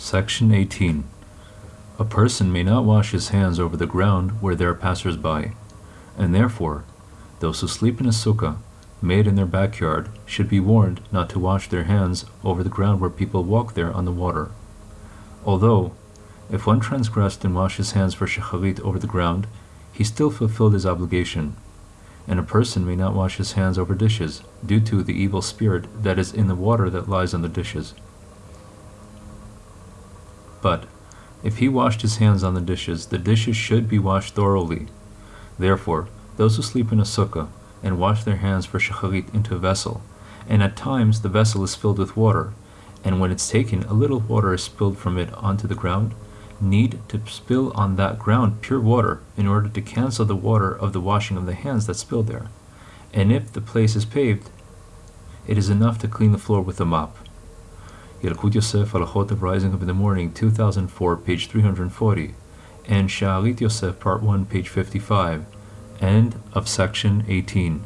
Section 18. A person may not wash his hands over the ground where there are passers-by, and therefore, those who sleep in a sukkah made in their backyard should be warned not to wash their hands over the ground where people walk there on the water. Although, if one transgressed and washed his hands for shacharit over the ground, he still fulfilled his obligation. And a person may not wash his hands over dishes, due to the evil spirit that is in the water that lies on the dishes. But, if he washed his hands on the dishes, the dishes should be washed thoroughly. Therefore, those who sleep in a sukkah and wash their hands for shacharit into a vessel, and at times the vessel is filled with water, and when it's taken, a little water is spilled from it onto the ground, need to spill on that ground pure water in order to cancel the water of the washing of the hands that spilled there. And if the place is paved, it is enough to clean the floor with a mop. Yalkut Yosef Halachot of Rising Up in the Morning, 2004, page 340, and Sha'arit Yosef, part 1, page 55, end of section 18.